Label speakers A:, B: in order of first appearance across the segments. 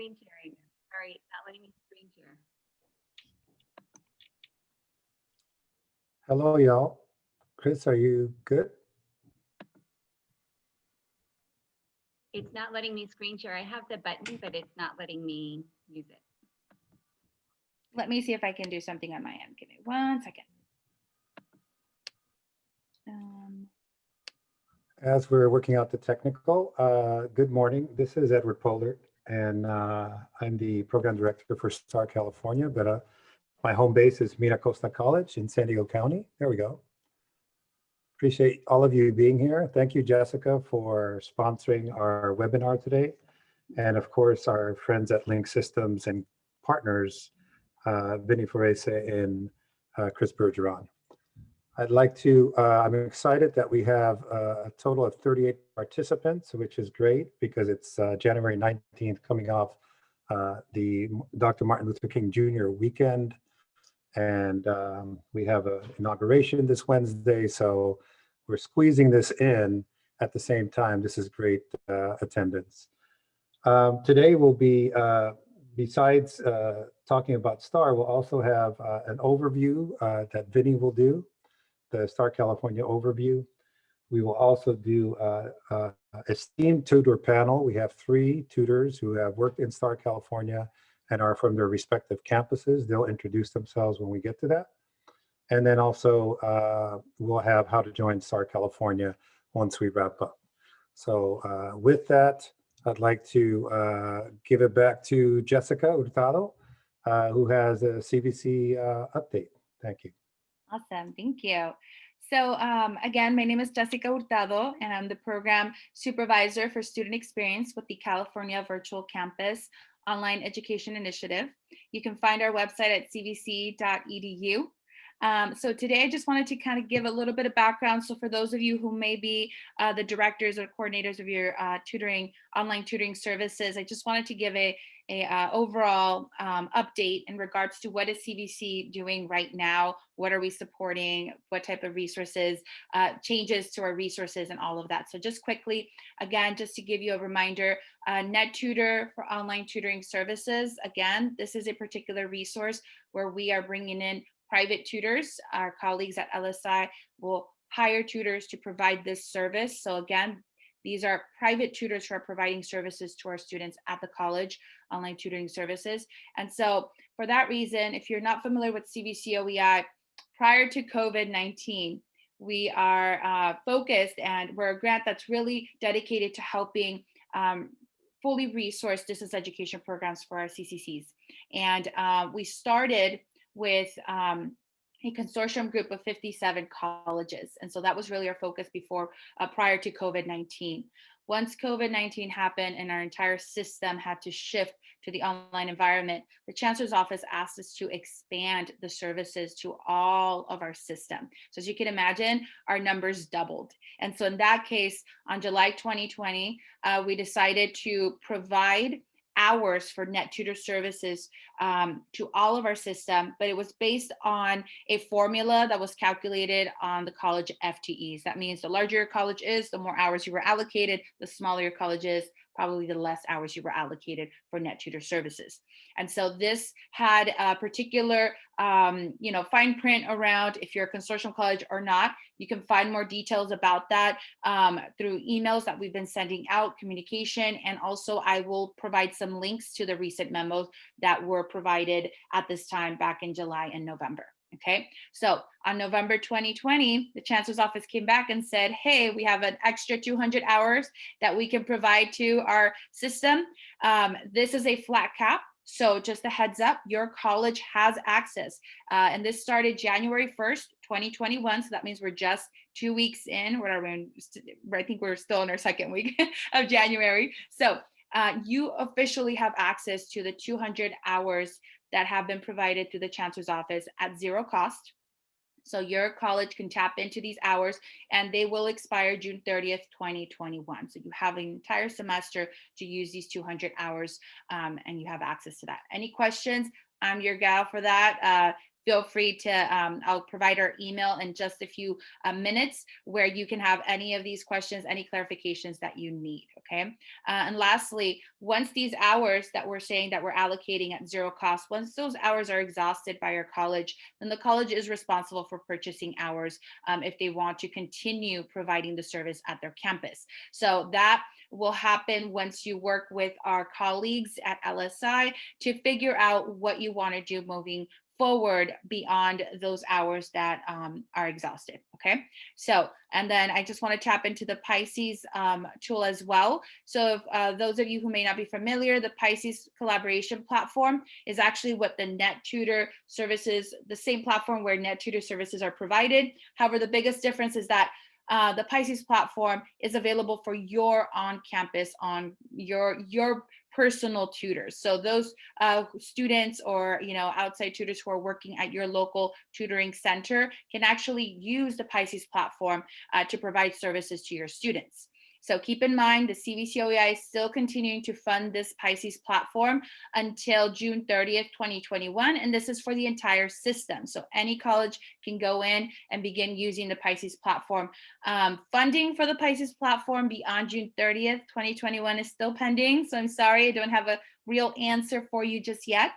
A: screen sharing. Sorry, it's not letting me screen share.
B: Hello, y'all. Chris, are you good?
A: It's not letting me screen share. I have the button, but it's not letting me use it.
C: Let me see if I can do something on my end. Give me one second. Um,
B: As we're working out the technical, uh, good morning. This is Edward Pollard, and uh, I'm the program director for Star California, but uh, my home base is Mira Costa College in San Diego County. There we go. Appreciate all of you being here. Thank you, Jessica, for sponsoring our webinar today. And of course, our friends at Link Systems and partners, uh, Vinny Forese and uh, Chris Bergeron. I'd like to, uh, I'm excited that we have uh, a total of 38 participants, which is great because it's uh, January 19th coming off uh, the Dr. Martin Luther King Jr. weekend. And um, we have an inauguration this Wednesday, so we're squeezing this in at the same time. This is great uh, attendance. Um, today will be, uh, besides talking about STAR, we'll also have an overview that Vinny will do the Star California overview. We will also do uh, a STEAM tutor panel. We have three tutors who have worked in Star California and are from their respective campuses. They'll introduce themselves when we get to that. And then also uh, we'll have how to join Star California once we wrap up. So uh, with that, I'd like to uh, give it back to Jessica Hurtado, uh, who has a CVC uh, update. Thank you.
C: Awesome, thank you. So um, again, my name is Jessica Hurtado, and I'm the program supervisor for student experience with the California Virtual Campus Online Education Initiative. You can find our website at cvc.edu. Um, so today I just wanted to kind of give a little bit of background. So for those of you who may be uh, the directors or coordinators of your uh, tutoring, online tutoring services, I just wanted to give a, a uh, overall um, update in regards to what is CVC doing right now, what are we supporting, what type of resources, uh, changes to our resources and all of that. So just quickly, again, just to give you a reminder, uh, NetTutor for online tutoring services. Again, this is a particular resource where we are bringing in private tutors. Our colleagues at LSI will hire tutors to provide this service. So again, these are private tutors who are providing services to our students at the college, online tutoring services. And so for that reason, if you're not familiar with CVC OEI, prior to COVID-19, we are uh, focused and we're a grant that's really dedicated to helping um, fully resource distance education programs for our CCCs. And uh, we started with um, a consortium group of 57 colleges. And so that was really our focus before, uh, prior to COVID-19. Once COVID-19 happened and our entire system had to shift to the online environment, the Chancellor's Office asked us to expand the services to all of our system. So as you can imagine, our numbers doubled. And so in that case, on July 2020, uh, we decided to provide hours for net tutor services um, to all of our system, but it was based on a formula that was calculated on the college FTEs. That means the larger your college is, the more hours you were allocated, the smaller your college is, probably the less hours you were allocated for net tutor services. And so this had a particular, um, you know, fine print around if you're a consortium college or not. You can find more details about that um, through emails that we've been sending out, communication, and also I will provide some links to the recent memos that were provided at this time back in July and November. Okay, so on November 2020, the chancellor's office came back and said, hey, we have an extra 200 hours that we can provide to our system. Um, this is a flat cap. So just a heads up, your college has access. Uh, and this started January 1st, 2021. So that means we're just two weeks in, whatever, I think we're still in our second week of January. So uh, you officially have access to the 200 hours that have been provided through the chancellor's office at zero cost. So your college can tap into these hours and they will expire June 30th, 2021. So you have an entire semester to use these 200 hours um, and you have access to that. Any questions? I'm your gal for that. Uh, feel free to, um, I'll provide our email in just a few uh, minutes where you can have any of these questions, any clarifications that you need, okay? Uh, and lastly, once these hours that we're saying that we're allocating at zero cost, once those hours are exhausted by your college, then the college is responsible for purchasing hours um, if they want to continue providing the service at their campus. So that will happen once you work with our colleagues at LSI to figure out what you want to do moving forward beyond those hours that um, are exhausted. Okay, so and then I just want to tap into the Pisces um, tool as well. So if uh, those of you who may not be familiar, the Pisces collaboration platform is actually what the NetTutor services, the same platform where NetTutor services are provided. However, the biggest difference is that uh, the Pisces platform is available for your on campus on your your personal tutors. So those uh, students or you know outside tutors who are working at your local tutoring center can actually use the Pisces platform uh, to provide services to your students. So keep in mind the CVCOEI is still continuing to fund this Pisces platform until June 30th, 2021. And this is for the entire system. So any college can go in and begin using the Pisces platform. Um, funding for the Pisces platform beyond June 30th, 2021 is still pending. So I'm sorry, I don't have a real answer for you just yet.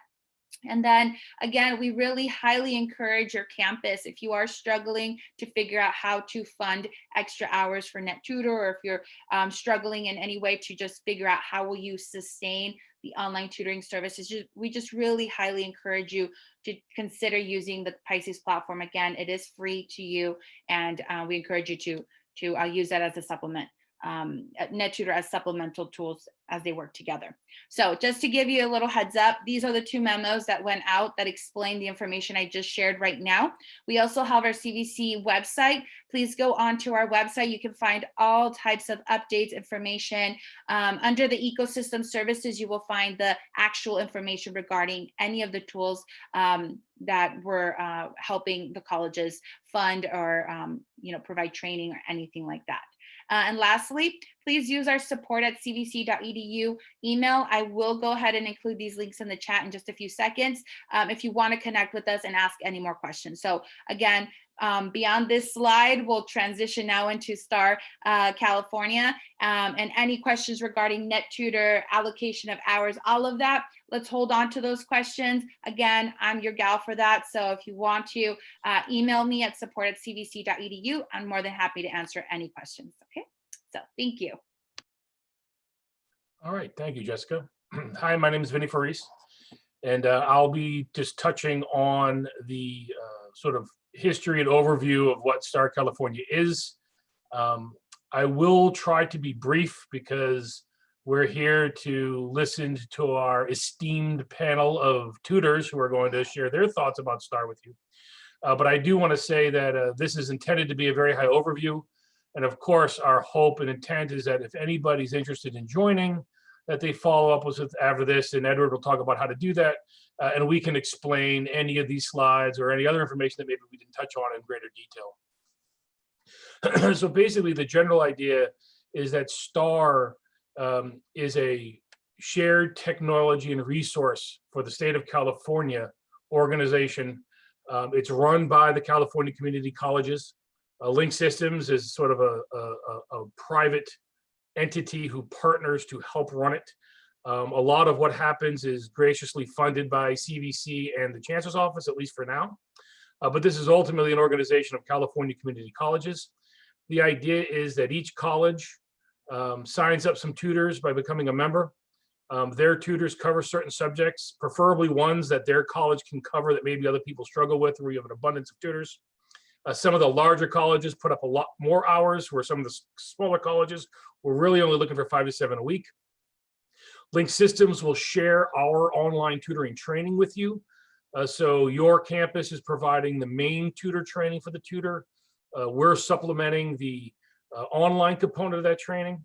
C: And then again, we really highly encourage your campus if you are struggling to figure out how to fund extra hours for net tutor, or if you're um, struggling in any way to just figure out how will you sustain the online tutoring services, we just really highly encourage you to consider using the Pisces platform. Again, it is free to you, and uh, we encourage you to, to uh, use that as a supplement um, NetTutor as supplemental tools as they work together. So just to give you a little heads up, these are the two memos that went out that explain the information I just shared right now. We also have our CVC website. Please go onto our website. You can find all types of updates, information. Um, under the ecosystem services, you will find the actual information regarding any of the tools um, that were uh, helping the colleges fund or um, you know provide training or anything like that. Uh, and lastly, please use our support at cvc.edu email. I will go ahead and include these links in the chat in just a few seconds um, if you want to connect with us and ask any more questions. So again, um, beyond this slide, we'll transition now into STAR uh, California um, and any questions regarding net tutor, allocation of hours, all of that. Let's hold on to those questions. Again, I'm your gal for that. So if you want to uh, email me at support at cvc.edu, I'm more than happy to answer any questions. Okay, so thank you.
D: All right, thank you, Jessica. Hi, my name is Vinny Faris, and uh, I'll be just touching on the uh, sort of history and overview of what Star California is. Um, I will try to be brief because we're here to listen to our esteemed panel of tutors who are going to share their thoughts about STAR with you. Uh, but I do want to say that uh, this is intended to be a very high overview. And of course, our hope and intent is that if anybody's interested in joining, that they follow up with after this, and Edward will talk about how to do that, uh, and we can explain any of these slides or any other information that maybe we didn't touch on in greater detail. so basically, the general idea is that STAR um, is a shared technology and resource for the state of California organization. Um, it's run by the California Community Colleges. Uh, Link Systems is sort of a, a, a private entity who partners to help run it. Um, a lot of what happens is graciously funded by CVC and the Chancellor's Office, at least for now. Uh, but this is ultimately an organization of California community colleges. The idea is that each college um, signs up some tutors by becoming a member. Um, their tutors cover certain subjects, preferably ones that their college can cover that maybe other people struggle with, where you have an abundance of tutors. Uh, some of the larger colleges put up a lot more hours, where some of the smaller colleges were really only looking for five to seven a week. Link Systems will share our online tutoring training with you. Uh, so your campus is providing the main tutor training for the tutor. Uh, we're supplementing the uh, online component of that training.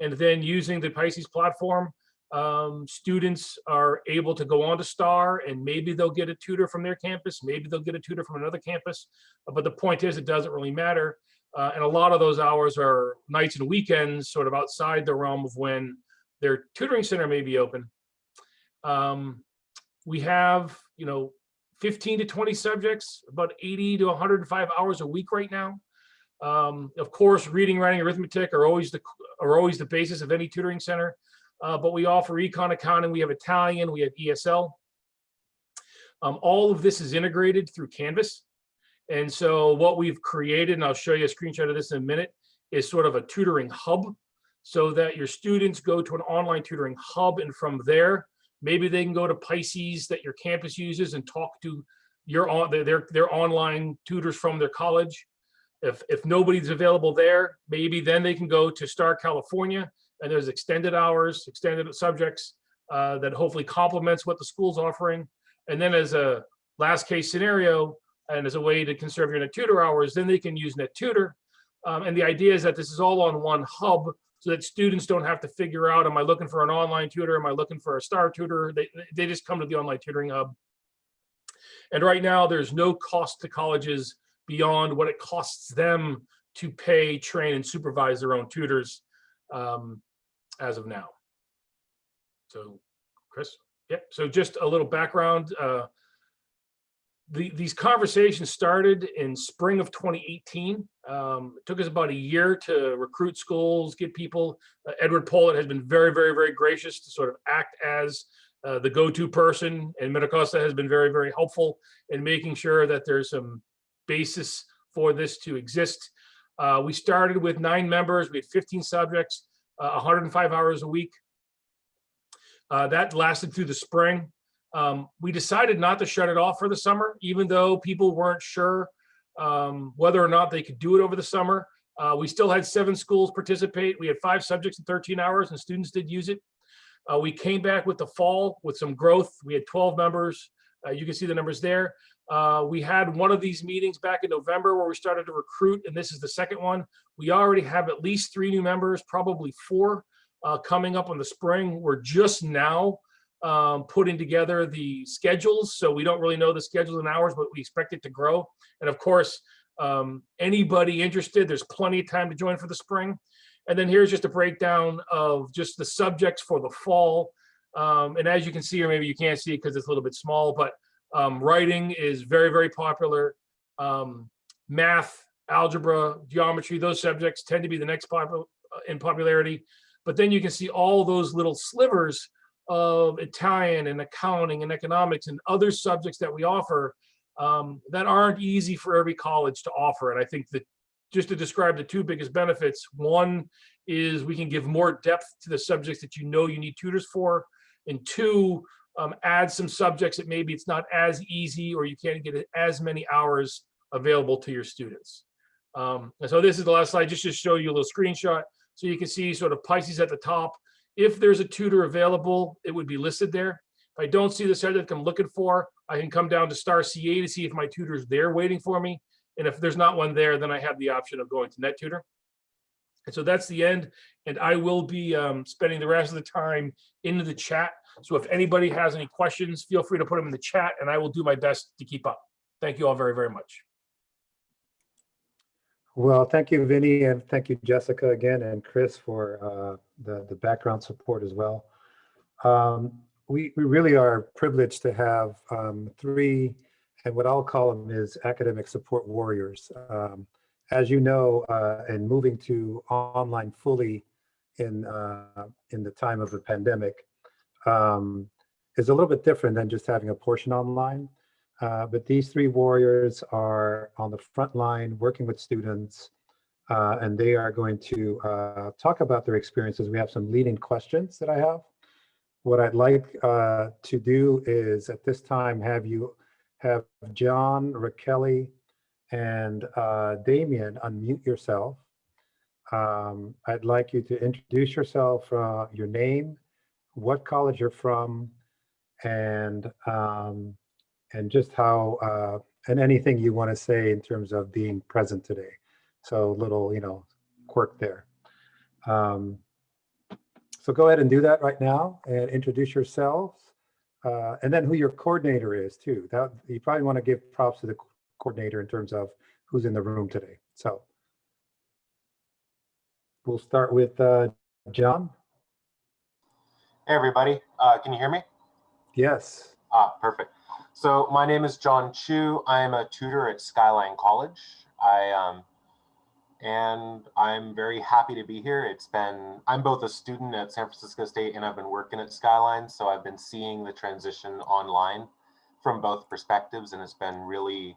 D: And then using the Pisces platform, um, students are able to go on to STAR and maybe they'll get a tutor from their campus, maybe they'll get a tutor from another campus. But the point is, it doesn't really matter. Uh, and a lot of those hours are nights and weekends, sort of outside the realm of when their tutoring center may be open. Um, we have, you know, 15 to 20 subjects, about 80 to 105 hours a week right now. Um, of course, reading, writing, arithmetic are always the are always the basis of any tutoring center. Uh, but we offer econ accounting, we have Italian, we have ESL. Um, all of this is integrated through Canvas. And so what we've created, and I'll show you a screenshot of this in a minute, is sort of a tutoring hub so that your students go to an online tutoring hub and from there, maybe they can go to Pisces that your campus uses and talk to your on their, their, online tutors from their college. If, if nobody's available there, maybe then they can go to Star California and there's extended hours, extended subjects uh, that hopefully complements what the school's offering. And then as a last case scenario, and as a way to conserve your net tutor hours, then they can use net tutor. Um, and the idea is that this is all on one hub so that students don't have to figure out, am I looking for an online tutor? Am I looking for a star tutor? They, they just come to the online tutoring hub. And right now there's no cost to colleges beyond what it costs them to pay, train and supervise their own tutors um, as of now. So Chris, yep. So just a little background. Uh, the, these conversations started in spring of 2018. Um, it took us about a year to recruit schools, get people. Uh, Edward Pollitt has been very, very, very gracious to sort of act as uh, the go-to person, and MiraCosta has been very, very helpful in making sure that there's some basis for this to exist. Uh, we started with nine members. We had 15 subjects, uh, 105 hours a week. Uh, that lasted through the spring. Um, we decided not to shut it off for the summer, even though people weren't sure um, whether or not they could do it over the summer. Uh, we still had seven schools participate. We had five subjects in 13 hours and students did use it. Uh, we came back with the fall with some growth. We had 12 members. Uh, you can see the numbers there. Uh, we had one of these meetings back in November where we started to recruit, and this is the second one. We already have at least three new members, probably four uh, coming up in the spring. We're just now um, putting together the schedules. So we don't really know the schedules and hours, but we expect it to grow. And of course, um, anybody interested, there's plenty of time to join for the spring. And then here's just a breakdown of just the subjects for the fall. Um, and as you can see, or maybe you can't see it because it's a little bit small, but um, writing is very, very popular. Um, math, algebra, geometry, those subjects tend to be the next pop in popularity. But then you can see all those little slivers of Italian and accounting and economics and other subjects that we offer um, that aren't easy for every college to offer. And I think that just to describe the two biggest benefits, one is we can give more depth to the subjects that you know you need tutors for. And two, um, add some subjects that maybe it's not as easy or you can't get as many hours available to your students. Um, and so this is the last slide, just to show you a little screenshot. So you can see sort of Pisces at the top. If there's a tutor available, it would be listed there. If I don't see the subject I'm looking for, I can come down to star CA to see if my tutor's there waiting for me. And if there's not one there, then I have the option of going to NetTutor. And so that's the end. And I will be um, spending the rest of the time into the chat. So if anybody has any questions, feel free to put them in the chat and I will do my best to keep up. Thank you all very, very much.
B: Well, thank you, Vinny, and thank you, Jessica, again, and Chris for uh, the, the background support as well. Um, we, we really are privileged to have um, three, and what I'll call them is academic support warriors. Um, as you know, uh, and moving to online fully in, uh, in the time of the pandemic um, is a little bit different than just having a portion online. Uh, but these three warriors are on the front line working with students, uh, and they are going to uh, talk about their experiences. We have some leading questions that I have. What I'd like uh, to do is at this time have you have John, Raquel, and uh, Damien unmute yourself. Um, I'd like you to introduce yourself, your name, what college you're from, and um, and just how, uh, and anything you want to say in terms of being present today. So little, you know, quirk there. Um, so go ahead and do that right now and introduce yourselves. Uh, and then who your coordinator is too. That You probably want to give props to the coordinator in terms of who's in the room today. So we'll start with uh, John.
E: Hey, everybody. Uh, can you hear me?
B: Yes.
E: Ah, perfect. So my name is John Chu. I am a tutor at Skyline College. I um, and I'm very happy to be here. It's been I'm both a student at San Francisco State and I've been working at Skyline, so I've been seeing the transition online from both perspectives, and it's been really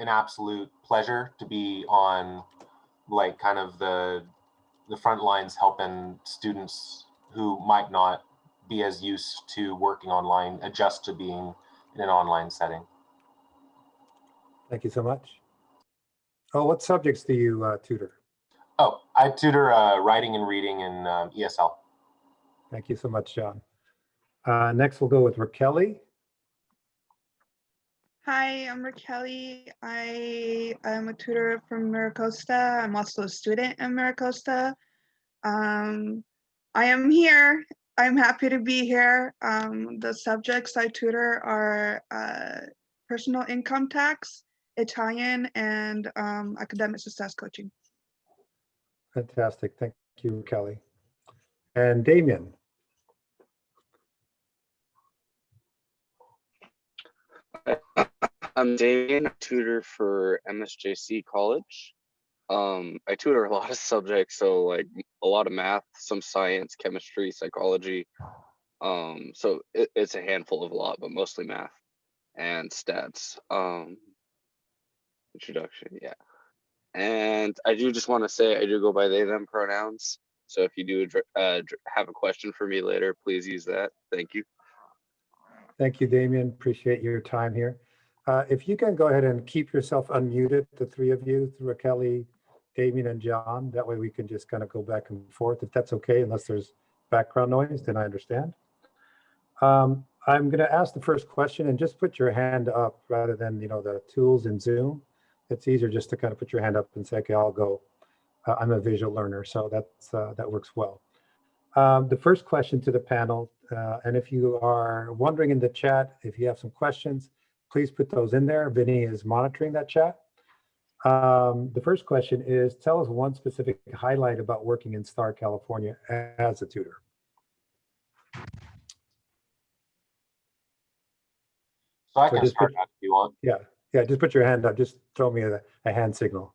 E: an absolute pleasure to be on like kind of the the front lines helping students who might not be as used to working online adjust to being in an online setting.
B: Thank you so much. Oh, what subjects do you uh, tutor?
E: Oh, I tutor uh, writing and reading in um, ESL.
B: Thank you so much, John. Uh, Next, we'll go with Raquel.
F: Hi, I'm Raquel. I am a tutor from Miracosta. I'm also a student in Miracosta. Um, I am here. I'm happy to be here. Um, the subjects I tutor are uh, personal income tax, Italian, and um, academic success coaching.
B: Fantastic. Thank you, Kelly. And Damien.
G: I'm Damien, tutor for MSJC College. Um, I tutor a lot of subjects, so like a lot of math, some science, chemistry, psychology. Um, so it, it's a handful of a lot, but mostly math and stats. Um, introduction, yeah. And I do just want to say I do go by they them pronouns. So if you do uh, have a question for me later, please use that. Thank you.
B: Thank you, Damien. Appreciate your time here. Uh, If you can go ahead and keep yourself unmuted, the three of you, Raquel, Damien, and John. That way we can just kind of go back and forth, if that's okay, unless there's background noise, then I understand. Um, I'm going to ask the first question and just put your hand up rather than, you know, the tools in Zoom. It's easier just to kind of put your hand up and say, okay, I'll go. Uh, I'm a visual learner, so that's, uh, that works well. Um, The first question to the panel, uh, and if you are wondering in the chat, if you have some questions, please put those in there. Vinny is monitoring that chat. Um, The first question is, tell us one specific highlight about working in Star, California as a tutor.
E: So I
B: So
E: can start
B: put-
E: out if you want.
B: Yeah, yeah, just put your hand up. Just throw me a, a hand signal.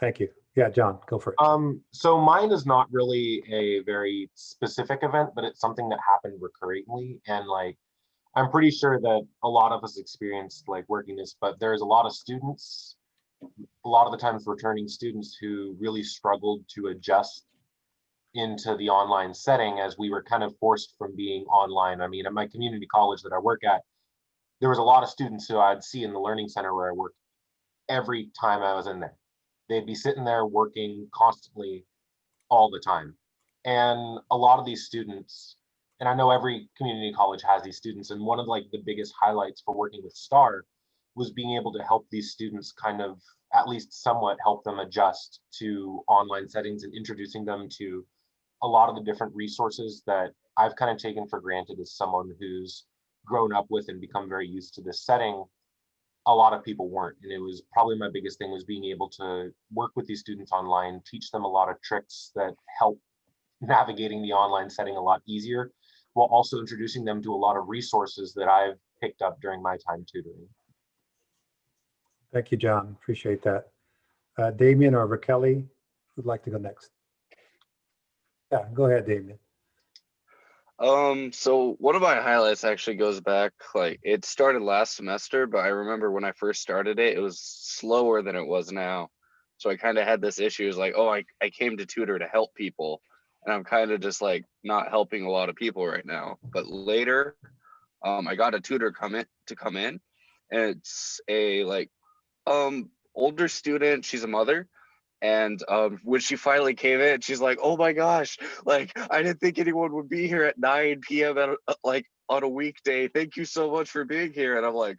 B: Thank you. Yeah, John, go for it.
E: Um, so mine is not really a very specific event, but it's something that happened recurringly. And like, I'm pretty sure that a lot of us experienced like working this, but there's a lot of students, a lot of the times returning students who really struggled to adjust into the online setting as we were kind of forced from being online. I mean, at my community college that I work at, there was a lot of students who I'd see in the learning center where I worked every time I was in there they'd be sitting there working constantly all the time. And a lot of these students, and I know every community college has these students, and one of like the biggest highlights for working with STAR was being able to help these students kind of at least somewhat help them adjust to online settings and introducing them to a lot of the different resources that I've kind of taken for granted as someone who's grown up with and become very used to this setting. A lot of people weren't and it was probably my biggest thing was being able to work with these students online teach them a lot of tricks that help navigating the online setting a lot easier while also introducing them to a lot of resources that i've picked up during my time tutoring
B: Thank you, John. Appreciate that. Uh, Damien or Raquel, who'd like to go next? Yeah, go ahead, Damien.
G: Um, so one of my highlights actually goes back, like it started last semester, but I remember when I first started it, it was slower than it was now. So I kind of had this issue is like, oh, I, I came to tutor to help people. And I'm kind of just like not helping a lot of people right now. But later, um, I got a tutor come in to come in. And it's a like um older student, she's a mother. And um, when she finally came in, she's like, "Oh my gosh! Like, I didn't think anyone would be here at 9 p.m. at like on a weekday. Thank you so much for being here." And I'm like,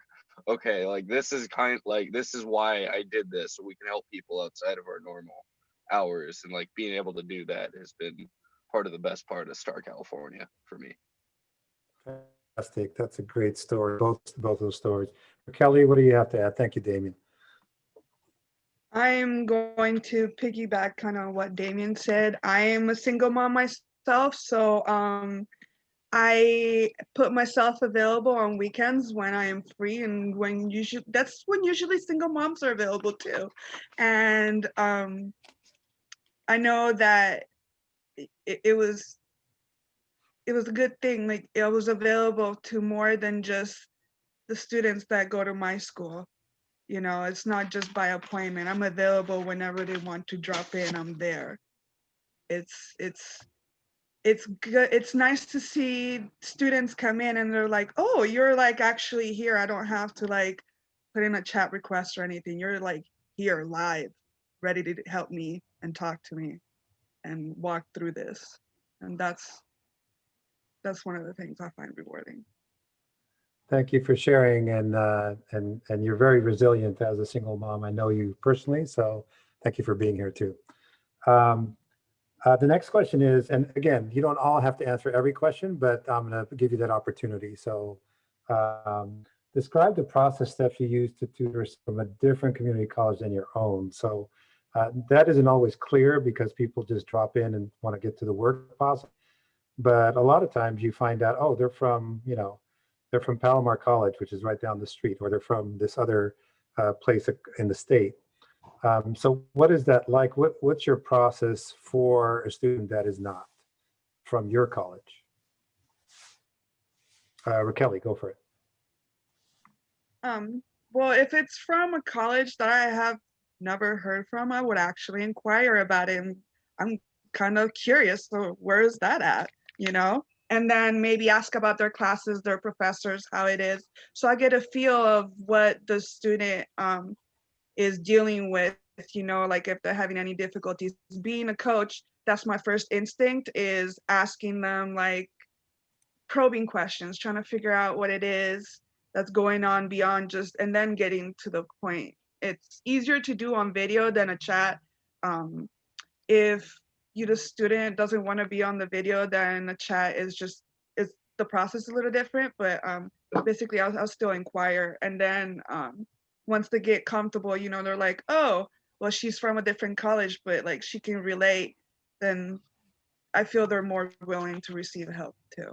G: "Okay, like this is kind like this is why I did this, so we can help people outside of our normal hours, and like being able to do that has been part of the best part of Star California for me."
B: Fantastic. That's a great story, both, both those stories. Kelly, what do you have to add? Thank you, Damien.
F: I'm going to piggyback kind of what Damien said. I am a single mom myself, so um, I put myself available on weekends when I am free and when usually that's when usually single moms are available too. And um I know that it, it was it was a good thing like it was available to more than just the students that go to my school. You know, it's not just by appointment. I'm available whenever they want to drop in. I'm there. It's it's it's good. It's nice to see students come in and they're like, "Oh, you're like actually here. I don't have to like put in a chat request or anything. You're like here live, ready to help me and talk to me and walk through this." And that's that's one of the things I find rewarding.
B: Thank you for sharing and, uh, and, and you're very resilient as a single mom. I know you personally, so thank you for being here too. Um, uh, the next question is, and again, you don't all have to answer every question, but I'm gonna give you that opportunity. So um, describe the process steps you use to tutor from a different community college than your own. So uh, that isn't always clear because people just drop in and want to get to the work possible. But a lot of times you find out, oh, they're from, you know, they're from Palomar College, which is right down the street, or they're from this other uh, place in the state. Um, so what is that like? What, what's your process for a student that is not from your college? Uh, Raquel, go for it.
F: Um, well, if it's from a college that I have never heard from, I would actually inquire about it. And I'm kind of curious, so where is that at, you know? And then maybe ask about their classes, their professors, how it is. So I get a feel of what the student um, is dealing with, you know, like if they're having any difficulties. Being a coach, that's my first instinct is asking them like probing questions, trying to figure out what it is that's going on beyond just, and then getting to the point. It's easier to do on video than a chat. Um, if you the student doesn't want to be on the video, then the chat is just is the process a little different. But um, basically, I'll, I'll still inquire, and then um, once they get comfortable, you know, they're like, oh, well, she's from a different college, but like she can relate. Then I feel they're more willing to receive help too.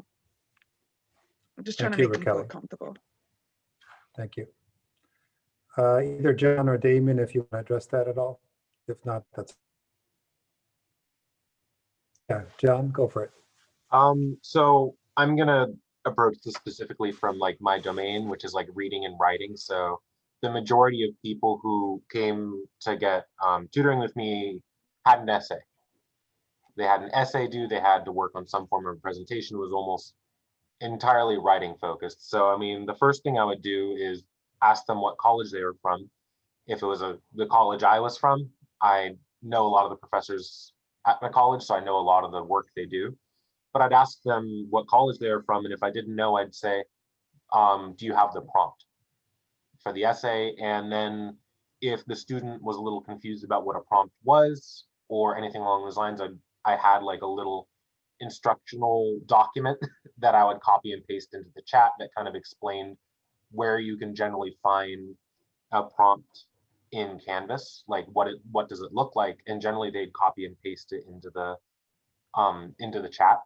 F: I'm just trying
B: Thank
F: to
B: you,
F: make them feel comfortable.
B: Thank you. Uh, either John or Damon, if you want to address that at all. If not, that's. Yeah, John, go for it.
E: Um, so I'm gonna approach this specifically from like my domain, which is like reading and writing. So the majority of people who came to get um, tutoring with me had an essay. They had an essay due, they had to work on some form of presentation, It was almost entirely writing focused. So I mean, the first thing I would do is ask them what college they were from. If it was a the college I was from, I know a lot of the professors at my college, so I know a lot of the work they do. But I'd ask them what college they were from, and if I didn't know, I'd say, um, "Do you have the prompt for the essay?" And then if the student was a little confused about what a prompt was or anything along those lines, I I had like a little instructional document that I would copy and paste into the chat that kind of explained where you can generally find a prompt in Canvas, like what it what does it look like, and generally they'd copy and paste it into the um, into the chat.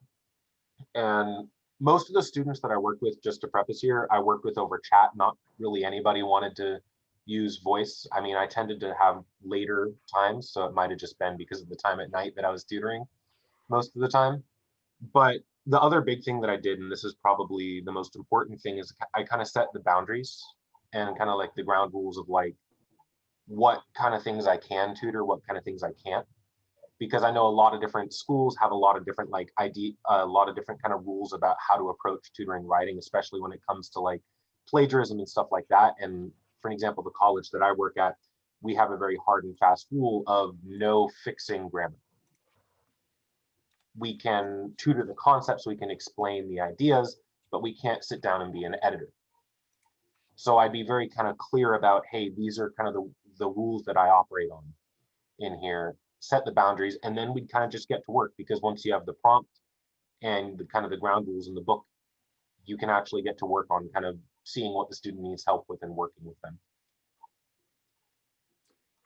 E: And most of the students that I worked with, just to preface here, I worked with over chat. Not really anybody wanted to use voice. I mean, I tended to have later times, so it might have just been because of the time at night that I was tutoring most of the time. But the other big thing that I did, and this is probably the most important thing, is I kind of set the boundaries and kind of like the ground rules of like what kind of things I can tutor, what kind of things I can't. Because I know a lot of different schools have a lot of different like ID, a lot of different kind of rules about how to approach tutoring writing, especially when it comes to like plagiarism and stuff like that. And for an example, the college that I work at, we have a very hard and fast rule of no fixing grammar. We can tutor the concepts, we can explain the ideas, but we can't sit down and be an editor. So I'd be very kind of clear about, hey, these are kind of the, the rules that I operate on in here, set the boundaries, and then we'd kind of just get to work because once you have the prompt and the kind of the ground rules in the book, you can actually get to work on kind of seeing what the student needs help with and working with them.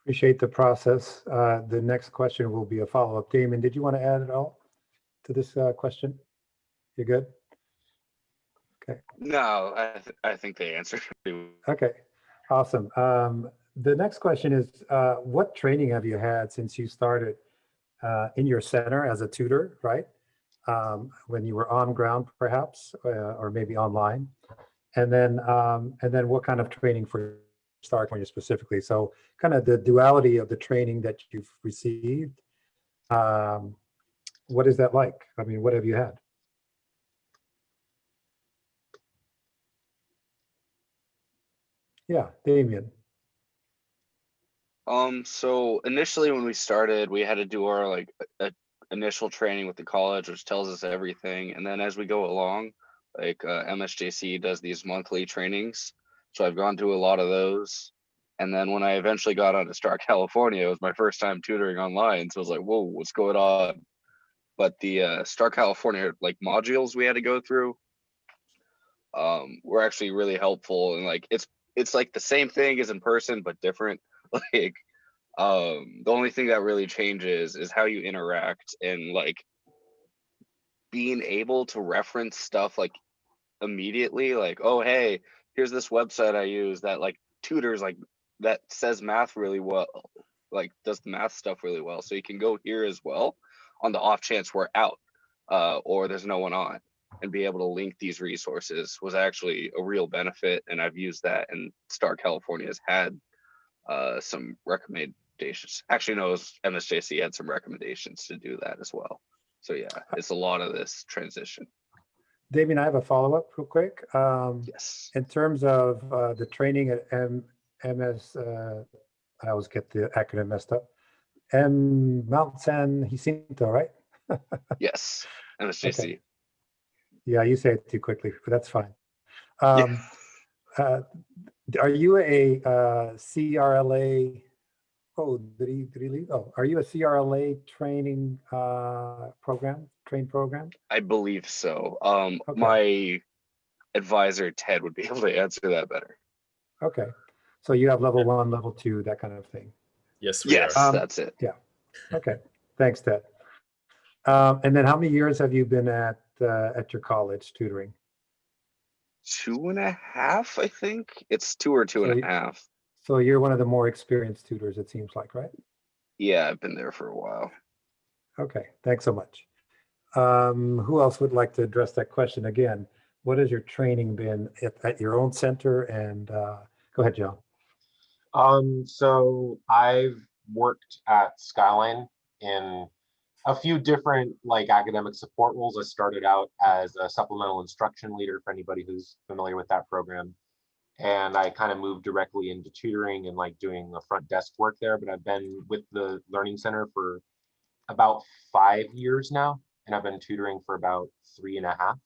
B: Appreciate the process. Uh, the next question will be a follow-up. Damon, did you want to add at all to this uh, question? You're good? Okay.
G: No, I, th- I think they answered.
B: Okay, awesome. Um, the next question is, uh, what training have you had since you started uh, in your center as a tutor, right? Um, when you were on ground perhaps, uh, or maybe online? And then, um, and then what kind of training for Star California specifically? So kind of the duality of the training that you've received. Um, what is that like? I mean, what have you had? Yeah, Damien.
G: Um, so initially when we started, we had to do our like a, initial training with the college, which tells us everything. And then as we go along, like uh, MSJC does these monthly trainings. So I've gone through a lot of those. And then when I eventually got onto Star California, it was my first time tutoring online. So I was like, whoa, what's going on? But the uh, Star California like modules we had to go through um, were actually really helpful. And like it's it's like the same thing as in person, but different. like um the only thing that really changes is how you interact and like being able to reference stuff like immediately like oh hey here's this website i use that like tutors like that says math really well like does math stuff really well so you can go here as well on the off chance we're out uh, or there's no one on and be able to link these resources was actually a real benefit and i've used that and star california has had uh, some recommendations. Actually, no, MSJC had some recommendations to do that as well. So yeah, it's a lot of this transition.
B: Damien, I have a follow-up real quick. Um,
G: Yes.
B: in terms of uh, the training at M, MS, uh, I always get the acronym messed up. M Mount San Jacinto, right?
G: Yes. MSJC.
B: Yeah, you say it too quickly, but that's fine. Um, uh, are you a uh, CRLA? Oh, did he, did he leave? Oh, are you a CRLA training uh, program, train program?
G: I believe so. Um,
B: Okay.
G: my advisor Ted would be able to answer that better.
B: Okay, so you have level one, level two, that kind of thing.
H: Yes, we
G: Yes,
H: are.
B: Um,
G: that's it. Yeah.
B: Okay, thanks, Ted. Um, and then how many years have you been at, uh, at your college tutoring?
G: Two and a half, I think. It's two or two
B: So
G: and
B: you-
G: a half.
B: So you're one of the more experienced tutors, it seems like, right?
G: Yeah, I've been there for a while.
B: Okay, thanks so much. Um, who else would like to address that question again? What has your training been at, at your own center? And, uh, go ahead, John.
E: Um, so I've worked at Skyline in a few different like academic support roles. I started out as a supplemental instruction leader for anybody who's familiar with that program. And I kind of moved directly into tutoring and like doing the front desk work there, but I've been with the Learning Center for about five years now, and I've been tutoring for about three and a half.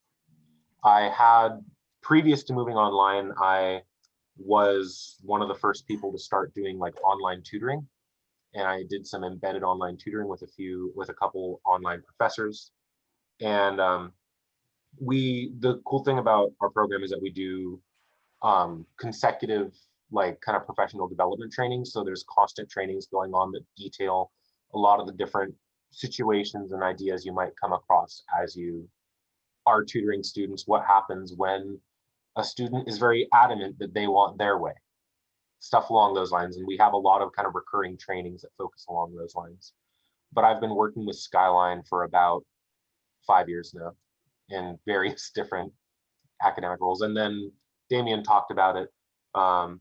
E: I had, previous to moving online, I was one of the first people to start doing like online tutoring. And I did some embedded online tutoring with a few, with a couple online professors. And um, we, the cool thing about our program is that we do um, consecutive, like kind of professional development training. So there's constant trainings going on that detail a lot of the different situations and ideas you might come across as you are tutoring students. What happens when a student is very adamant that they want their way, stuff along those lines. And we have a lot of kind of recurring trainings that focus along those lines. But I've been working with Skyline for about five years now in various different academic roles. And then Damien talked about it. Um,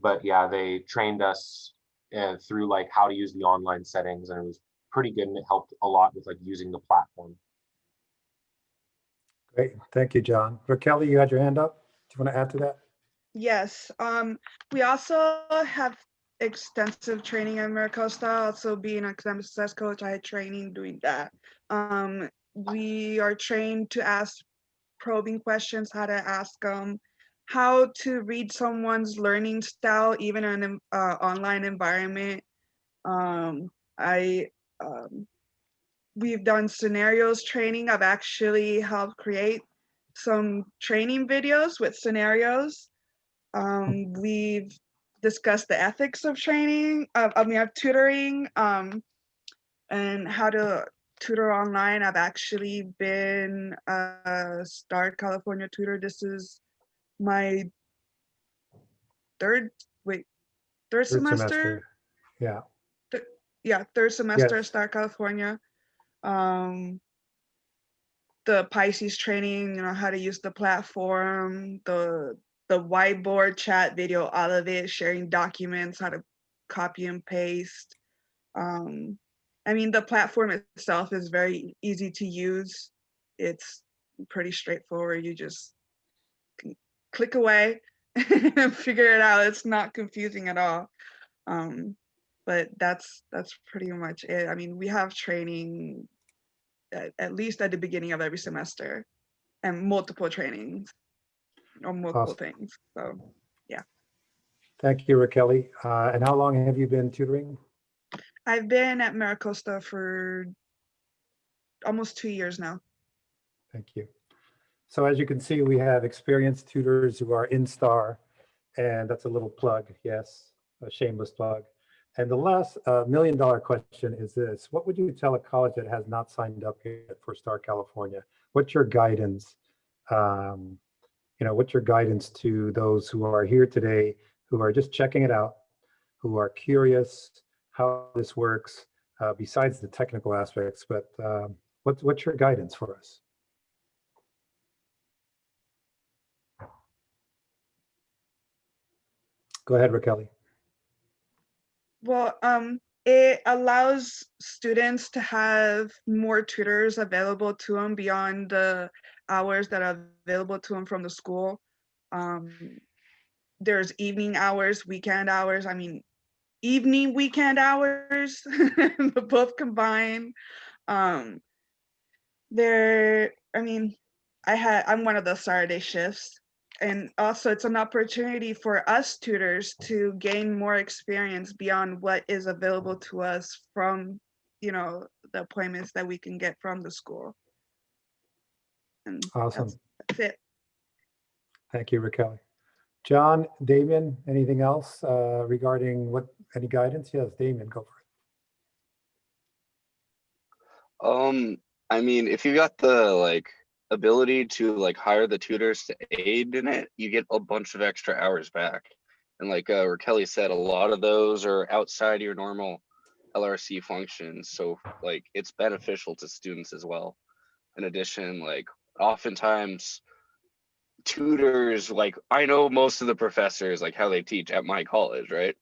E: but yeah, they trained us uh, through like how to use the online settings and it was pretty good and it helped a lot with like using the platform.
B: Great, thank you, John. Raquel, you had your hand up? Do you want to add to that?
F: Yes, um, we also have extensive training at MiraCosta. Also being an academic success coach, I had training doing that. Um, we are trained to ask probing questions, how to ask them, how to read someone's learning style, even in an uh, online environment. Um, I, um, we've done scenarios training. I've actually helped create some training videos with scenarios. Um, we've discussed the ethics of training, I mean, of tutoring, um, and how to tutor online. I've actually been a Star California tutor. This is my third, wait, third
B: Third
F: semester?
B: Yeah,
F: Yeah, third semester
B: Yes.
F: Star California. Um, the Pisces training, you know, how to use the platform, the the whiteboard chat video, all of it, sharing documents, how to copy and paste. Um, I mean, the platform itself is very easy to use. It's pretty straightforward. You just click away and figure it out. It's not confusing at all. Um, but that's that's pretty much it. I mean, we have training at, at least at the beginning of every semester and multiple trainings or multiple
B: Awesome.
F: things. So yeah.
B: thank you, Raquel. Uh, and how long have you been tutoring?
F: I've been at MiraCosta for almost two years now.
B: Thank you. So as you can see, we have experienced tutors who are in STAR, and that's a little plug, yes, a shameless plug. And the last uh, million dollar question is this, what would you tell a college that has not signed up yet for STAR California? What's your guidance? Um, You know, what's your guidance to those who are here today, who are just checking it out, who are curious how this works, uh, besides the technical aspects, but um, what's, what's your guidance for us? Go ahead, Raquel.
F: Well, um, it allows students to have more tutors available to them beyond the hours that are available to them from the school. Um, there's evening hours, weekend hours. I mean, evening, weekend hours, both combined. Um, there, I mean, I had, I'm one of the Saturday shifts. And also it's an opportunity for us tutors to gain more experience beyond what is available to us from, you know, the appointments that we can get from the school. And
B: Awesome.
F: that's- that's it.
B: Thank you, Raquel. John, Damien, anything else uh, regarding what, any guidance? Yes, Damien, go for it.
G: Um, I mean, if you got the like ability to like hire the tutors to aid in it, you get a bunch of extra hours back. And like uh, Raquel said, a lot of those are outside your normal LRC functions. So like it's beneficial to students as well. In addition, like oftentimes tutors, like I know most of the professors, like how they teach at my college, right?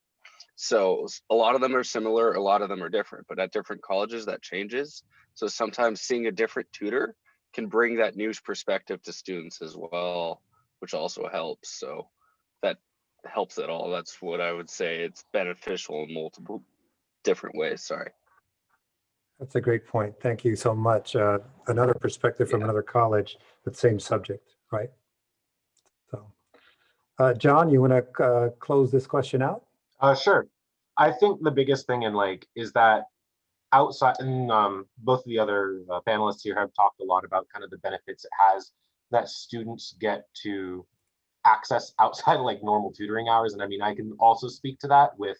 G: So a lot of them are similar, a lot of them are different, but at different colleges that changes. So sometimes seeing a different tutor can bring that news perspective to students as well, which also helps. So that helps at all. That's what I would say. It's beneficial in multiple different ways. Sorry.
B: That's a great point. Thank you so much. Uh, Another perspective from
G: Yeah.
B: another college, but same subject, right? So, uh, John, you want to close this question out?
E: Uh, sure. I think the biggest thing in like is that outside and um, both of the other uh, panelists here have talked a lot about kind of the benefits it has that students get to access outside of like normal tutoring hours. And I mean, I can also speak to that with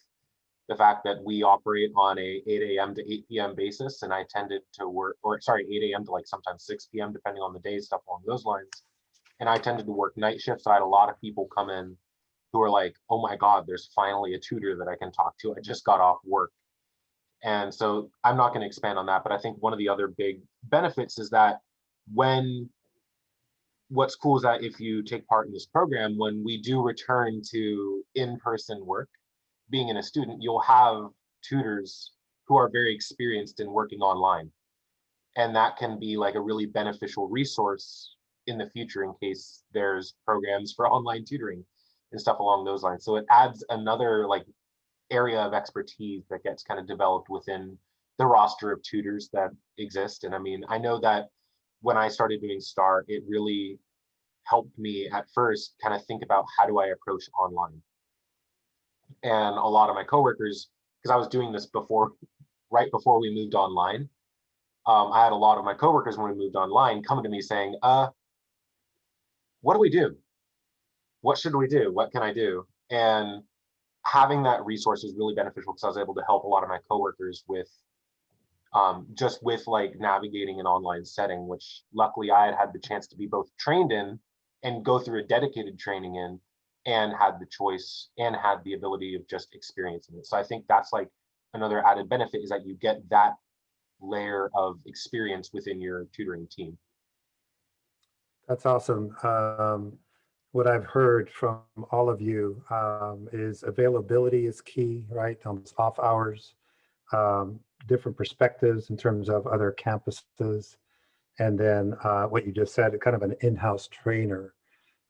E: the fact that we operate on a 8 a.m. to 8 p.m. basis, and I tended to work, or sorry, 8 a.m. to like sometimes 6 p.m. depending on the day, stuff along those lines. And I tended to work night shifts. So I had a lot of people come in who are like, oh my God, there's finally a tutor that I can talk to. I just got off work. And so I'm not going to expand on that, but I think one of the other big benefits is that when what's cool is that if you take part in this program, when we do return to in-person work, being in a student, you'll have tutors who are very experienced in working online. And that can be like a really beneficial resource in the future in case there's programs for online tutoring and stuff along those lines. So it adds another like area of expertise that gets kind of developed within the roster of tutors that exist. And I mean, I know that when I started doing STAR, it really helped me at first kind of think about how do I approach online. And a lot of my coworkers, because I was doing this before, right before we moved online, um, I had a lot of my coworkers when we moved online coming to me saying, uh, what do we do? What should we do? What can I do? And having that resource is really beneficial because I was able to help a lot of my coworkers with um, just with like navigating an online setting, which luckily I had had the chance to be both trained in and go through a dedicated training in and had the choice and had the ability of just experiencing it. So I think that's like another added benefit is that you get that layer of experience within your tutoring team.
B: That's awesome. Um, what I've heard from all of you um, is availability is key, right? On off hours, um, different perspectives in terms of other campuses. And then uh, what you just said, kind of an in-house trainer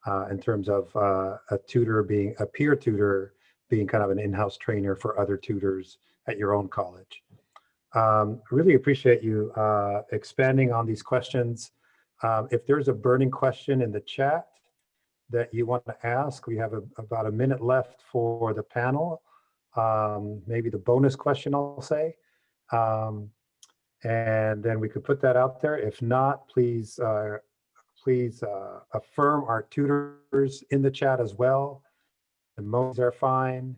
B: uh, in terms of uh, a tutor being a peer tutor being kind of an in-house trainer for other tutors at your own college. Um, really appreciate you uh, expanding on these questions. Um, if there's a burning question in the chat that you want to ask, we have a, about a minute left for the panel. Um, maybe the bonus question, I'll say. Um, and then we could put that out there. If not, please, uh, please uh, affirm our tutors in the chat as well. Emojis are fine.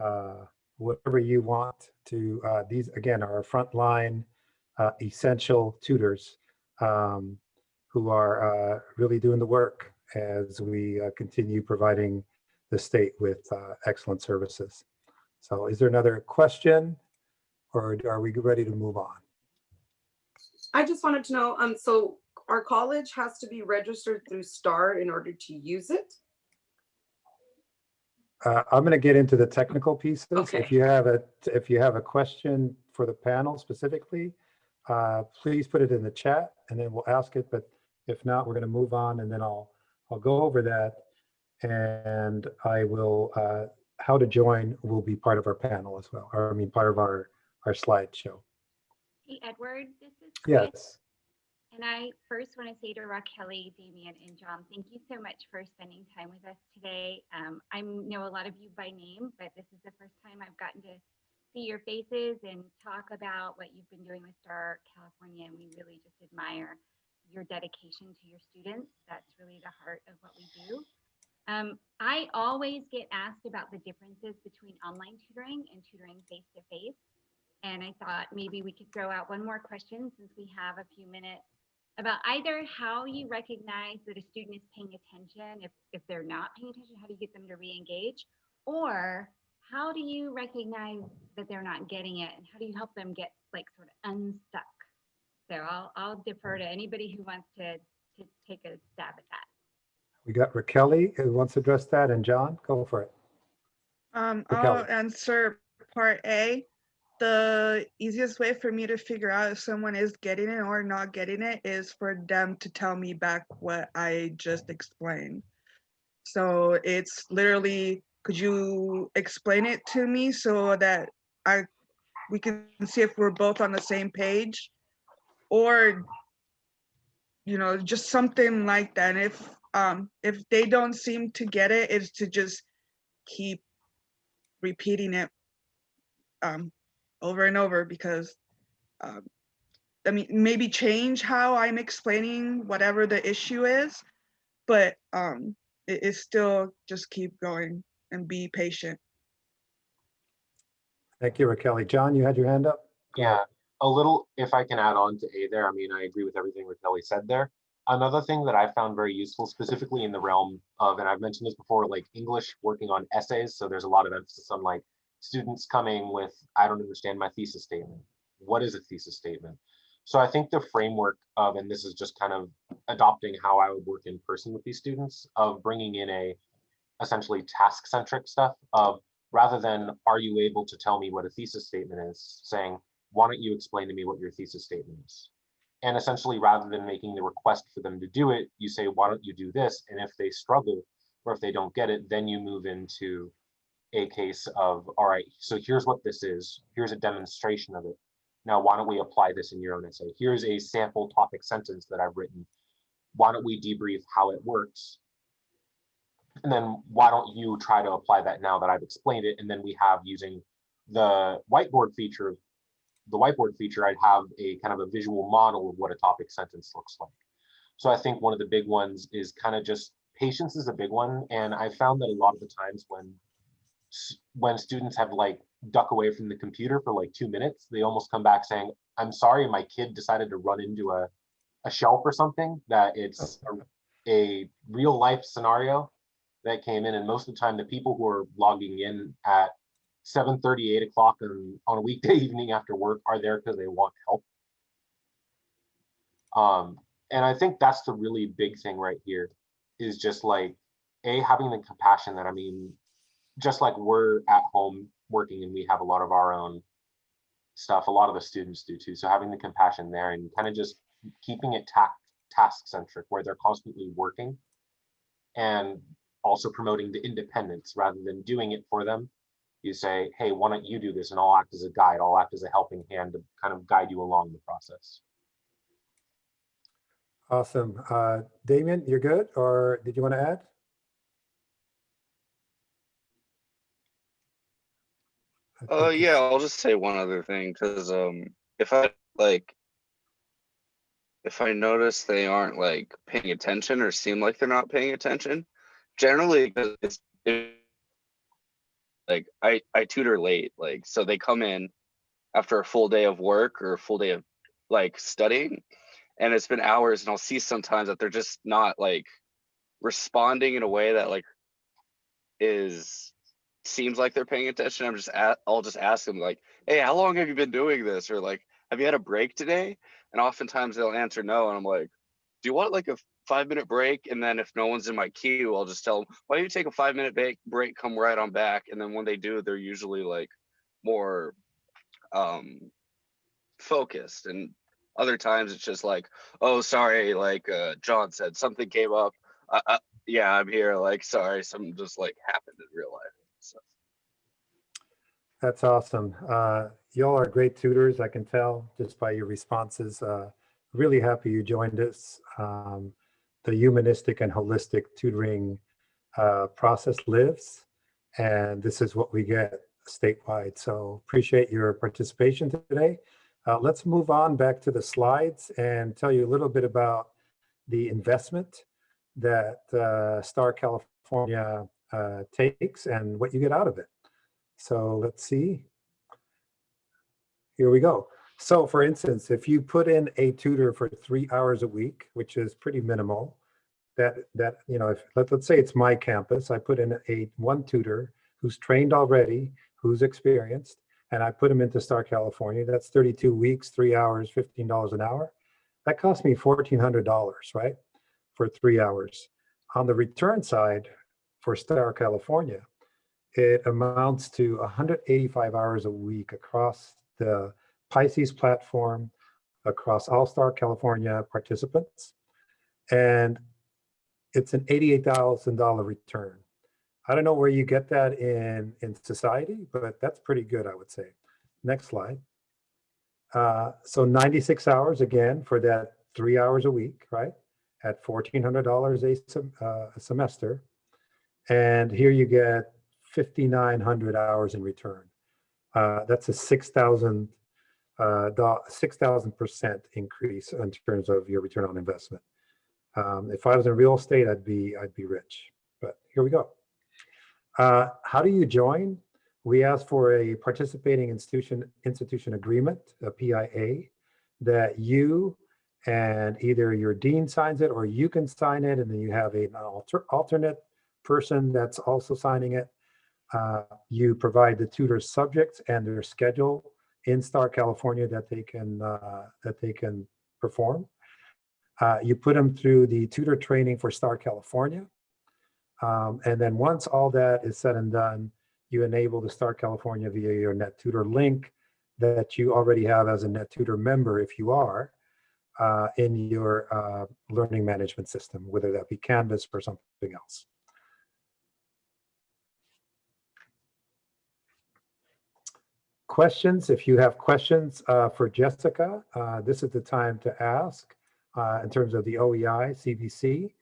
B: Uh, whatever you want to, uh, these again are our frontline uh, essential tutors um, who are uh, really doing the work as we uh, continue providing the state with uh, excellent services. So is there another question or are we ready to move on?
H: I just wanted to know, um, so our college has to be registered through STAR in order to use it?
B: Uh, I'm going to get into the technical pieces.
H: Okay.
B: If you have a, if you have a question for the panel specifically, uh, please put it in the chat and then we'll ask it. But if not, we're going to move on and then I'll, I'll go over that. And I will, uh, how to join will be part of our panel as well, or I mean, part of our, our slideshow.
A: Hey, Edward, this is Chris.
B: Yes,
A: And I first want to say to Raquel, Damian, and John, thank you so much for spending time with us today. Um, I know a lot of you by name, but this is the first time I've gotten to see your faces and talk about what you've been doing with Star California. And we really just admire your dedication to your students. That's really the heart of what we do. Um, I always get asked about the differences between online tutoring and tutoring face to face. And I thought maybe we could throw out one more question since we have a few minutes about either how you recognize that a student is paying attention. If, if they're not paying attention, how do you get them to re-engage? Or how do you recognize that they're not getting it? And how do you help them get like sort of unstuck? So I'll, I'll defer to anybody who wants to, to take a stab at that.
B: we got Raquel who wants to address that and John, go for it.
F: Um,
B: Raquel.
F: I'll answer part A. The easiest way for me to figure out if someone is getting it or not getting it is for them to tell me back what I just explained. So it's literally, could you explain it to me so that I, we can see if we're both on the same page? Or, you know, just something like that. And if, um, if they don't seem to get it, is to just keep repeating it um, over and over because um, I mean maybe change how I'm explaining whatever the issue is, but um, it is still just keep going and be patient.
B: Thank you, Raquel. John, you had your hand up?
E: Yeah, a little, if I can add on to A there, I mean, I agree with everything Raquel said there. Another thing that I found very useful, specifically in the realm of, and I've mentioned this before, like English working on essays. So there's a lot of emphasis on like students coming with, I don't understand my thesis statement. What is a thesis statement? So I think the framework of, and this is just kind of adopting how I would work in person with these students, of bringing in a essentially task centric stuff of rather than are you able to tell me what a thesis statement is, saying, why don't you explain to me what your thesis statement is? And essentially, rather than making the request for them to do it, you say, why don't you do this? And if they struggle or if they don't get it, then you move into a case of, all right, so here's what this is. Here's a demonstration of it. Now, why don't we apply this in your own essay? Here's a sample topic sentence that I've written. Why don't we debrief how it works? And then why don't you try to apply that now that I've explained it? And then we have using the whiteboard feature the whiteboard feature, I'd have a kind of a visual model of what a topic sentence looks like. So I think one of the big ones is kind of just patience is a big one. And I found that a lot of the times when when students have like duck away from the computer for like two minutes, they almost come back saying, I'm sorry, my kid decided to run into a, a shelf or something, that it's a, a real life scenario that came in. And most of the time, the people who are logging in at 7 8 o'clock on, on a weekday evening after work are there because they want help. Um, and I think that's the really big thing right here is just like, A, having the compassion that, I mean, just like we're at home working and we have a lot of our own stuff, a lot of the students do too. So having the compassion there and kind of just keeping it ta task centric where they're constantly working and also promoting the independence rather than doing it for them. You say, hey, why don't you do this? And I'll act as a guide, I'll act as a helping hand to kind of guide you along the process.
B: Awesome. Uh, Damien, you're good, or did you want to add? I
G: Uh, yeah, I'll just say one other thing, because, um, if I, like, if I notice they aren't like paying attention or seem like they're not paying attention, generally 'cause it's, it, like, I, I tutor late, like, so they come in after a full day of work or a full day of like studying, and it's been hours, and I'll see sometimes that they're just not like responding in a way that like is seems like they're paying attention. I'm just at, I'll just ask them like, "Hey, how long have you been doing this?" Or like, "Have you had a break today?" And oftentimes they'll answer no, and I'm like, "Do you want like a five minute break?" And then if no one's in my queue, I'll just tell them, "Why don't you take a five minute break? Break, come right on back." And then when they do, they're usually like more um focused and other times it's just like oh sorry like uh john said something came up yeah i'm here like sorry something just like happened in real life so
B: That's awesome. Uh, y'all are great tutors, I can tell just by your responses. Uh, really happy you joined us. Um, the humanistic and holistic tutoring uh, process lives, and this is what we get statewide. So appreciate your participation today. Uh, let's move on back to the slides and tell you a little bit about the investment that uh, Star California uh, takes and what you get out of it. So let's see. Here we go. So for instance, if you put in a tutor for three hours a week, which is pretty minimal, that, that you know, if let, let's say it's my campus, I put in a one tutor who's trained already, who's experienced, and I put him into Star California. That's 32 weeks, three hours, $15 an hour. That cost me $1,400, right? For three hours. On the return side for Star California, it amounts to 185 hours a week across the Pisces platform, across All Star California participants. And it's an $88,000 return. I don't know where you get that in, in society, but that's pretty good, I would say. Next slide. Uh, so 96 hours again for that three hours a week, right? At $1,400 a, sem uh, a semester. And here you get 5,900 hours in return. Uh, that's a 6,000 uh, 6,000% increase in terms of your return on investment. Um, if I was in real estate, I'd be I'd be rich. But here we go. Uh, how do you join? We ask for a participating institution institution agreement, a PIA, that you and either your dean signs it or you can sign it, and then you have an alter, alternate person that's also signing it. Uh, you provide the tutor's subjects and their schedule in Star California that they can uh, that they can perform. Uh, you put them through the tutor training for Star California. Um, and then once all that is said and done, you enable the Star California via your NetTutor link that you already have as a NetTutor member, if you are, uh, in your uh, learning management system, whether that be Canvas or something else. Questions, if you have questions uh, for Jessica, uh, this is the time to ask uh, in terms of the OEI CVC.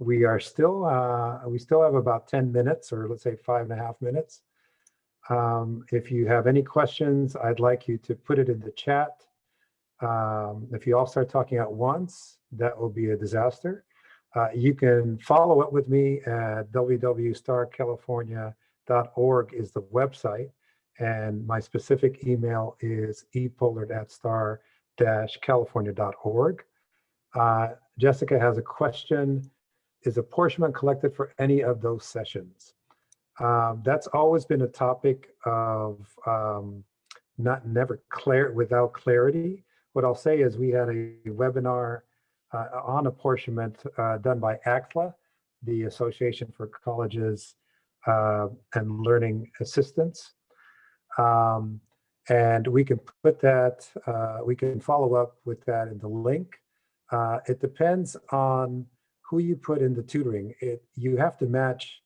B: We are still, uh, we still have about 10 minutes or let's say five and a half minutes. Um, if you have any questions, I'd like you to put it in the chat. Um, if you all start talking at once, that will be a disaster. Uh, you can follow up with me at www.starcalifornia.org is the website. And my specific email is epollard at star california.org. Uh, Jessica has a question. Is apportionment collected for any of those sessions? Um, that's always been a topic of um, not never clear without clarity. What I'll say is we had a webinar uh, on apportionment uh, done by ACLA, the Association for Colleges uh, and Learning Assistants. Um, and we can put that, uh, we can follow up with that in the link. Uh, it depends on who you put in the tutoring. It, you have to match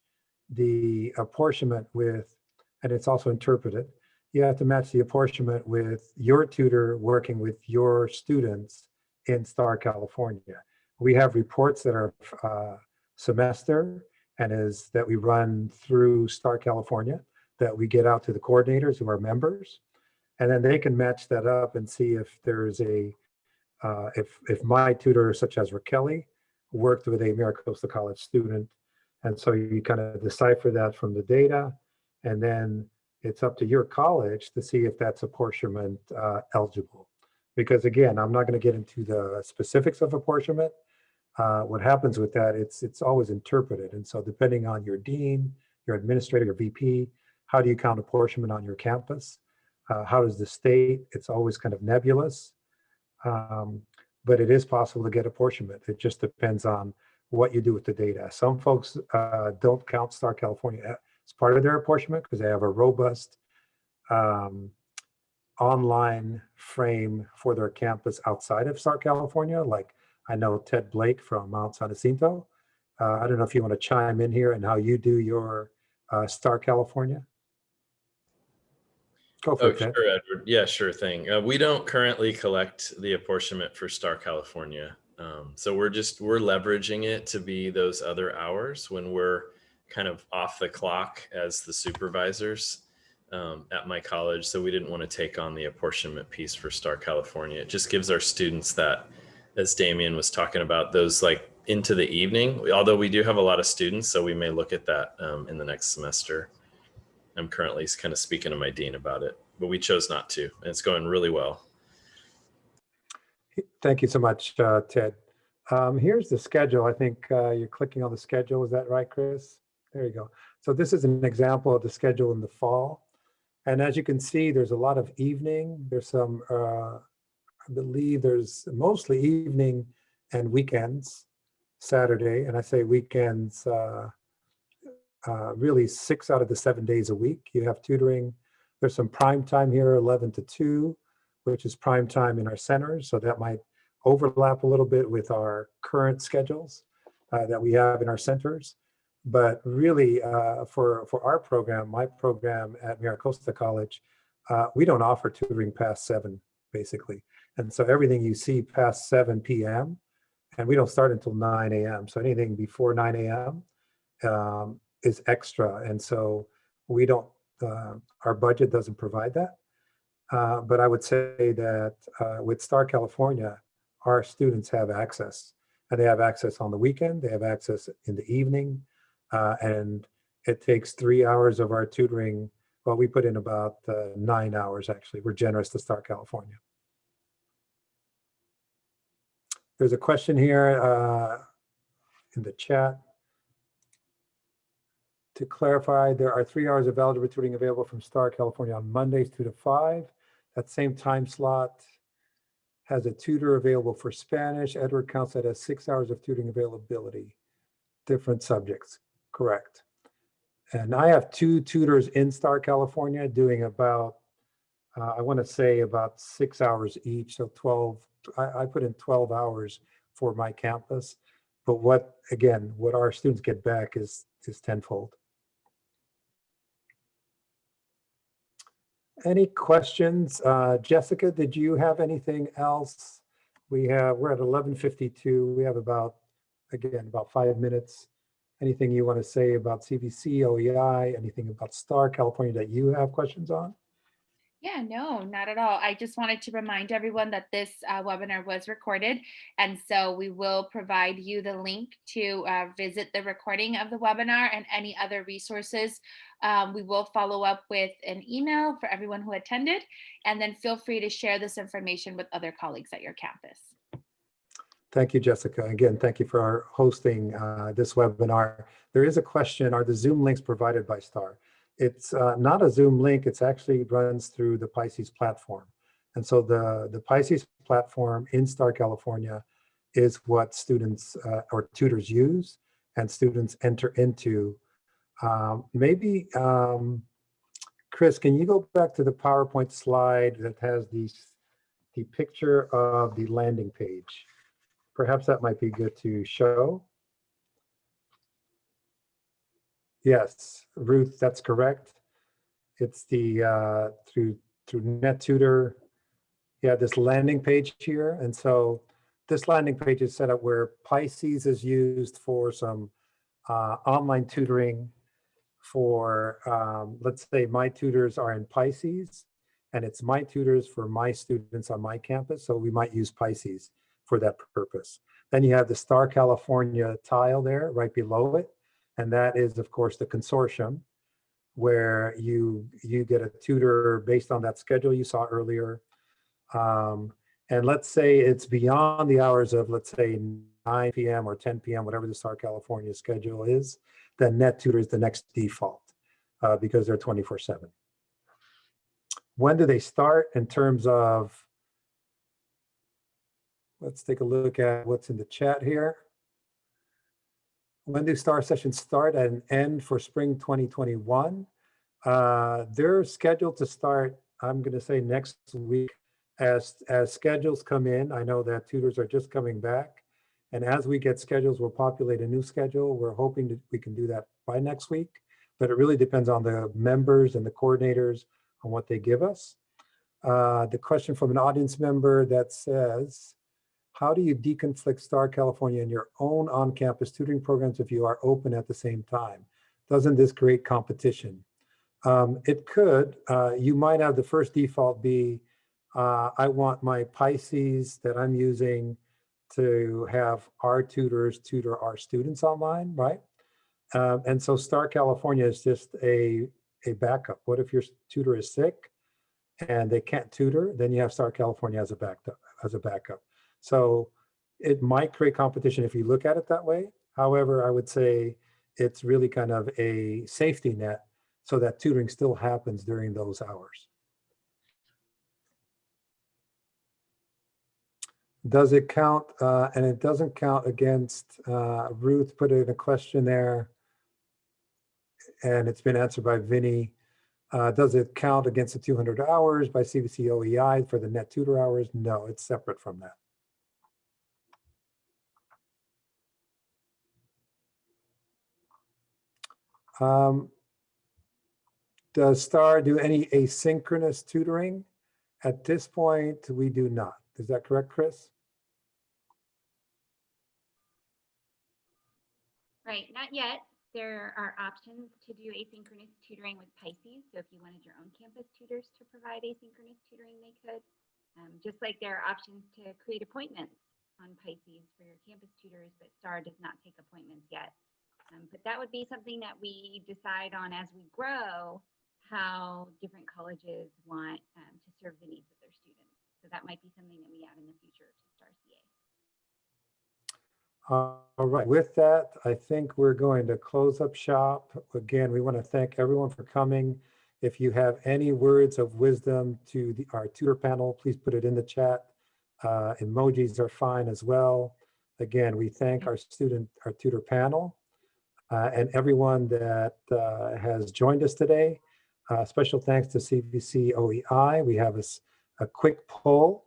B: the apportionment with, and it's also interpreted, you have to match the apportionment with your tutor working with your students in Star California. We have reports that are uh, semester and is that we run through Star California that we get out to the coordinators who are members. And then they can match that up and see if there's a, uh, if, if my tutor, such as Raquel, worked with a MiraCosta College student. And so you kind of decipher that from the data. And then it's up to your college to see if that's apportionment uh, eligible. Because again, I'm not going to get into the specifics of apportionment. Uh, what happens with that, it's it's always interpreted. And so depending on your dean, your administrator, your VP, how do you count apportionment on your campus? Uh, how does the state? It's always kind of nebulous. Um, but it is possible to get apportionment. It just depends on what you do with the data. Some folks uh, don't count Star California as part of their apportionment because they have a robust um, online frame for their campus outside of Star California. Like I know Ted Blake from Mount San Jacinto. Uh, I don't know if you want to chime in here and how you do your uh, Star California. Go for
I: Oh,
B: it,
I: sure, Edward. Yeah, sure thing. Uh, we don't currently collect the apportionment for Star California. Um, so we're just, we're leveraging it to be those other hours when we're kind of off the clock as the supervisors um, at my college. So we didn't want to take on the apportionment piece for Star California. It just gives our students that, as Damien was talking about, those like into the evening, although we do have a lot of students, so we may look at that um, in the next semester. I'm currently kind of speaking to my dean about it, but we chose not to, and it's going really well.
B: Thank you so much, uh, Ted. Um, here's the schedule. I think uh, you're clicking on the schedule. Is that right, Chris? There you go. So this is an example of the schedule in the fall. And as you can see, there's a lot of evening. There's some, uh, I believe there's mostly evening and weekends, Saturday. And I say weekends, uh, uh, really six out of the seven days a week. You have tutoring. There's some prime time here, 11 to 2 which is prime time in our centers. So that might overlap a little bit with our current schedules uh, that we have in our centers. But really, uh, for, for our program, my program at MiraCosta College, uh, we don't offer tutoring past seven, basically. And so everything you see past 7 p.m., and we don't start until 9 a.m. So anything before 9 a.m. Um, is extra. And so we don't, uh, our budget doesn't provide that. Uh, but I would say that uh, with Star California, our students have access. And they have access on the weekend, they have access in the evening, uh, and it takes three hours of our tutoring. Well, we put in about uh, nine hours, actually. We're generous to Star California. There's a question here uh, in the chat. To clarify, there are three hours of algebra tutoring available from Star California on Mondays, two to five. That same time slot has a tutor available for Spanish. Edward counts that as six hours of tutoring availability. Different subjects, correct. And I have two tutors in Star California doing about, uh, I want to say about six hours each, so 12, I, I put in 12 hours for my campus. But what, again, what our students get back is, is tenfold. Any questions? Uh, Jessica, did you have anything else? We have, we're at 11:52. We have about, again, about five minutes. Anything you want to say about CVC, OEI, anything about Star California that you have questions on?
C: Yeah, no, not at all. I just wanted to remind everyone that this uh, webinar was recorded. And so we will provide you the link to uh, visit the recording of the webinar and any other resources. Um, we will follow up with an email for everyone who attended. And then feel free to share this information with other colleagues at your campus.
B: Thank you, Jessica. Again, thank you for hosting uh, this webinar. There is a question, are the Zoom links provided by STAR? It's uh, not a Zoom link, it's actually runs through the Pisces platform. And so the, the Pisces platform in STAR California is what students uh, or tutors use and students enter into. Um, maybe, um, Chris, can you go back to the PowerPoint slide that has these, the picture of the landing page? Perhaps that might be good to show. Yes, Ruth, that's correct. It's the, uh, through, through NetTutor. Yeah, this landing page here. And so this landing page is set up where Pisces is used for some uh, online tutoring for, um, let's say my tutors are in Pisces and it's my tutors for my students on my campus. So we might use Pisces for that purpose. Then you have the Star California tile there right below it. And that is, of course, the consortium where you you get a tutor based on that schedule you saw earlier. Um, and let's say it's beyond the hours of, let's say, 9 p.m. or 10 p.m., whatever the Star California schedule is, then NetTutor is the next default uh, because they're 24 7. When do they start in terms of Let's take a look at what's in the chat here. When do STAR sessions start and end for spring 2021? Uh, they're scheduled to start, I'm going to say next week as, as schedules come in. I know that tutors are just coming back. And as we get schedules, we'll populate a new schedule. We're hoping that we can do that by next week, but it really depends on the members and the coordinators on what they give us. Uh, the question from an audience member that says, how do you deconflict Star California in your own on-campus tutoring programs if you are open at the same time? Doesn't this create competition? Um, it could. Uh, you might have the first default be, uh, I want my Pisces that I'm using to have our tutors tutor our students online, right? Um, and so Star California is just a, a backup. What if your tutor is sick and they can't tutor? Then you have Star California as a backup. As a backup. So it might create competition if you look at it that way. However, I would say it's really kind of a safety net so that tutoring still happens during those hours. Does it count? Uh, and it doesn't count against, uh, Ruth put in a question there and it's been answered by Vinny. Uh, does it count against the 200 hours by CVC OEI for the NetTutor hours? No, it's separate from that. Um, does STAR do any asynchronous tutoring? At this point, we do not. Is that correct, Chris?
A: Right, not yet. There are options to do asynchronous tutoring with Pisces. So if you wanted your own campus tutors to provide asynchronous tutoring, they could. Um, just like there are options to create appointments on Pisces for your campus tutors, but STAR does not take appointments yet. Um, but that would be something that we decide on as we grow, how different colleges want um, to serve the needs of their students. So that might be something that we add in the future to STAR CA.
B: All right, with that, I think we're going to close up shop. Again, we want to thank everyone for coming. If you have any words of wisdom to the, our tutor panel, please put it in the chat. Uh, emojis are fine as well. Again, we thank our student, our tutor panel and everyone that uh, has joined us today. Uh, special thanks to CVC OEI. We have a, a quick poll.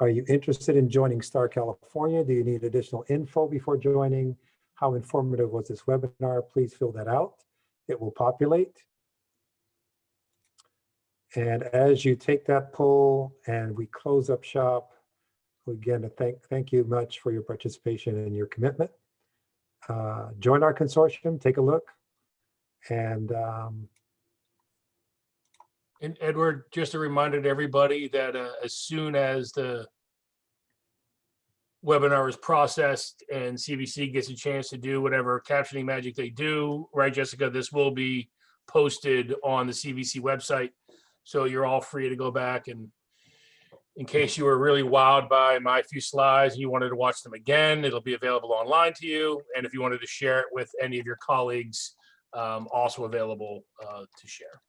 B: Are you interested in joining STAR California? Do you need additional info before joining? How informative was this webinar? Please fill that out. It will populate. And as you take that poll and we close up shop, again, thank, thank you much for your participation and your commitment uh, join our consortium, take a look. And um,
D: And Edward, just a reminder to everybody that uh, as soon as the webinar is processed and CVC gets a chance to do whatever captioning magic they do, right, Jessica, this will be posted on the CVC website. So you're all free to go back and in case you were really wowed by my few slides and you wanted to watch them again, it'll be available online to you. And if you wanted to share it with any of your colleagues, um, also available uh, to share.